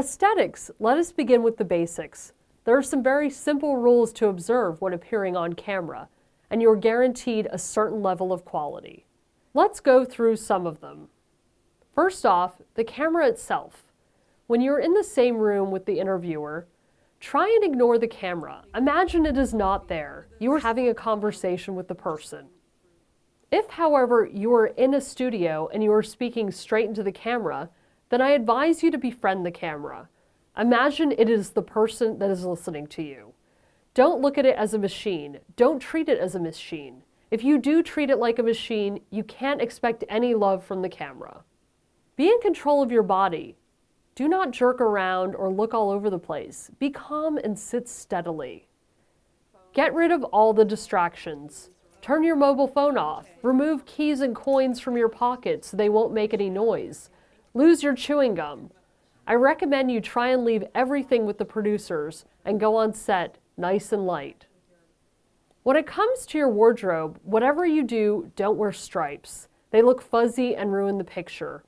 Aesthetics, let us begin with the basics. There are some very simple rules to observe when appearing on camera, and you're guaranteed a certain level of quality. Let's go through some of them. First off, the camera itself. When you're in the same room with the interviewer, try and ignore the camera. Imagine it is not there. You are having a conversation with the person. If, however, you are in a studio and you are speaking straight into the camera, then I advise you to befriend the camera. Imagine it is the person that is listening to you. Don't look at it as a machine. Don't treat it as a machine. If you do treat it like a machine, you can't expect any love from the camera. Be in control of your body. Do not jerk around or look all over the place. Be calm and sit steadily. Get rid of all the distractions. Turn your mobile phone off. Remove keys and coins from your pockets so they won't make any noise. Lose your chewing gum. I recommend you try and leave everything with the producers and go on set nice and light. When it comes to your wardrobe, whatever you do, don't wear stripes. They look fuzzy and ruin the picture.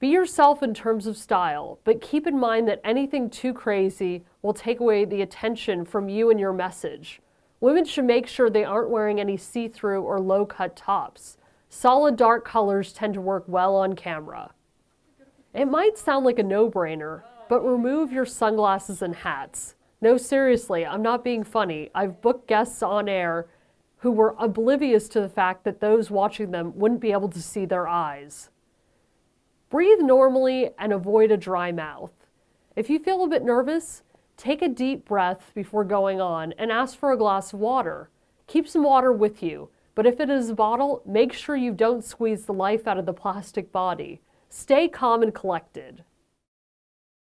Be yourself in terms of style, but keep in mind that anything too crazy will take away the attention from you and your message. Women should make sure they aren't wearing any see-through or low-cut tops. Solid dark colors tend to work well on camera. It might sound like a no-brainer, but remove your sunglasses and hats. No, seriously, I'm not being funny. I've booked guests on air who were oblivious to the fact that those watching them wouldn't be able to see their eyes. Breathe normally and avoid a dry mouth. If you feel a bit nervous, take a deep breath before going on and ask for a glass of water. Keep some water with you, but if it is a bottle, make sure you don't squeeze the life out of the plastic body. Stay calm and collected.